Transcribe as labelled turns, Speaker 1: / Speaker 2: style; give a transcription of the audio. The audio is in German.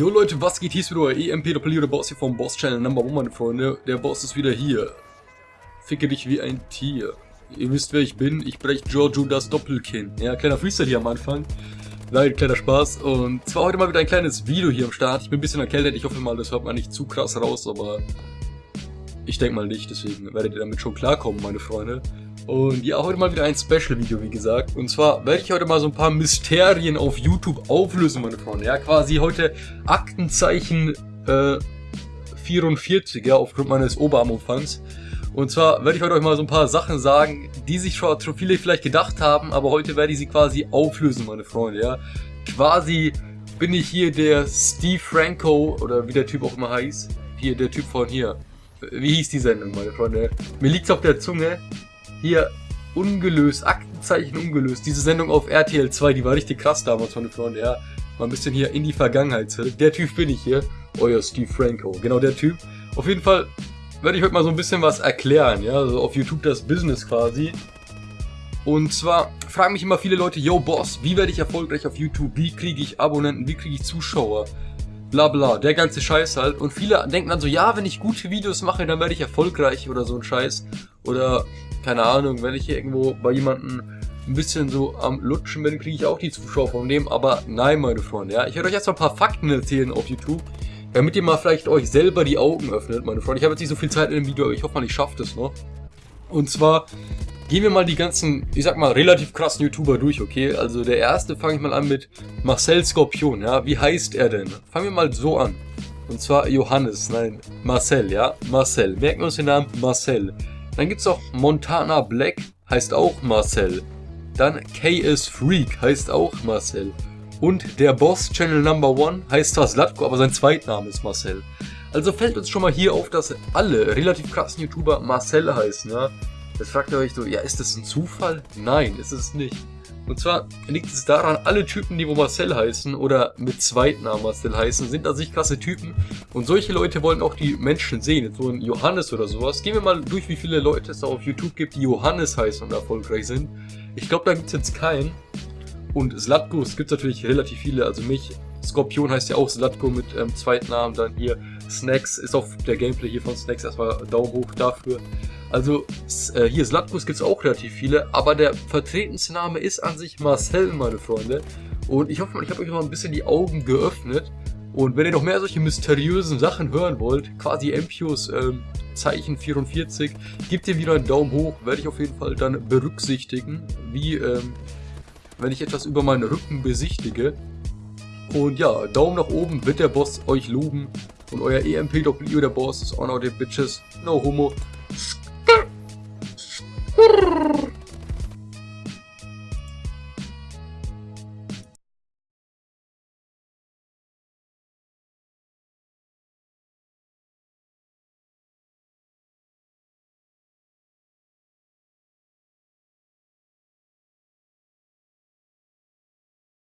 Speaker 1: Jo Leute, was geht? Hier ist wieder euer EMPW, der Boss hier vom Boss Channel Number One, meine Freunde. Der Boss ist wieder hier. Ficke dich wie ein Tier. Ihr wisst, wer ich bin. Ich breche Giorgio das Doppelkinn. Ja, kleiner Freestyle hier am Anfang. Nein, kleiner Spaß. Und zwar heute mal wieder ein kleines Video hier am Start. Ich bin ein bisschen erkältet. Ich hoffe mal, das hört man nicht zu krass raus, aber ich denke mal nicht. Deswegen werdet ihr damit schon klarkommen, meine Freunde. Und ja, heute mal wieder ein Special-Video, wie gesagt. Und zwar werde ich heute mal so ein paar Mysterien auf YouTube auflösen, meine Freunde. Ja, quasi heute Aktenzeichen äh, 44, ja, aufgrund meines Oberarmumfangs. Und zwar werde ich heute euch mal so ein paar Sachen sagen, die sich schon viele vielleicht gedacht haben, aber heute werde ich sie quasi auflösen, meine Freunde, ja. Quasi bin ich hier der Steve Franco, oder wie der Typ auch immer heißt. Hier, der Typ von hier. Wie hieß die Sendung, meine Freunde? Mir liegt's auf der Zunge. Hier, ungelöst, Aktenzeichen ungelöst. Diese Sendung auf RTL 2, die war richtig krass damals, meine Freunde, ja. Mal ein bisschen hier in die Vergangenheit zurück. Der Typ bin ich hier. Euer Steve Franco. Genau der Typ. Auf jeden Fall werde ich heute mal so ein bisschen was erklären, ja. Also auf YouTube das Business quasi. Und zwar fragen mich immer viele Leute, yo Boss, wie werde ich erfolgreich auf YouTube? Wie kriege ich Abonnenten? Wie kriege ich Zuschauer? Bla bla, der ganze Scheiß halt. Und viele denken dann so, ja, wenn ich gute Videos mache, dann werde ich erfolgreich oder so ein Scheiß. Oder keine Ahnung, wenn ich hier irgendwo bei jemandem ein bisschen so am Lutschen bin, kriege ich auch die Zuschauer vom Leben. Aber nein, meine Freunde, ja. Ich werde euch jetzt mal ein paar Fakten erzählen auf YouTube, damit ihr mal vielleicht euch selber die Augen öffnet, meine Freunde. Ich habe jetzt nicht so viel Zeit in dem Video, aber ich hoffe mal, ich schaffe das noch. Und zwar gehen wir mal die ganzen, ich sag mal, relativ krassen YouTuber durch, okay? Also der erste fange ich mal an mit Marcel Skorpion, ja? Wie heißt er denn? Fangen wir mal so an. Und zwar Johannes, nein, Marcel, ja? Marcel. Merken wir uns den Namen Marcel. Dann gibt es auch Montana Black, heißt auch Marcel. Dann KS Freak, heißt auch Marcel. Und der Boss Channel Number One heißt zwar Slatko, aber sein Zweitname ist Marcel. Also fällt uns schon mal hier auf, dass alle relativ krassen YouTuber Marcel heißen, ja. Jetzt fragt ihr euch so, ja, ist das ein Zufall? Nein, ist es nicht. Und zwar liegt es daran, alle Typen, die wo Marcel heißen oder mit Zweitnamen Marcel heißen, sind an sich krasse Typen. Und solche Leute wollen auch die Menschen sehen. So ein Johannes oder sowas. Gehen wir mal durch, wie viele Leute es da auf YouTube gibt, die Johannes heißen und erfolgreich sind. Ich glaube, da gibt es jetzt keinen. Und Slatko, es gibt natürlich relativ viele, also mich. Skorpion heißt ja auch Slatko mit ähm, Zweitnamen. Dann hier Snacks ist auf der Gameplay hier von Snacks erstmal Daumen hoch dafür. Also äh, hier Slatkus gibt es auch relativ viele, aber der vertretenste Name ist an sich Marcel, meine Freunde. Und ich hoffe, ich habe euch noch ein bisschen die Augen geöffnet. Und wenn ihr noch mehr solche mysteriösen Sachen hören wollt, quasi Empios ähm, Zeichen 44, gebt ihr wieder einen Daumen hoch, werde ich auf jeden Fall dann berücksichtigen, wie ähm, wenn ich etwas über meinen Rücken besichtige. Und ja, Daumen nach oben wird der Boss euch loben. Und euer EMPW, der Boss, ist auch noch der Bitches. No homo.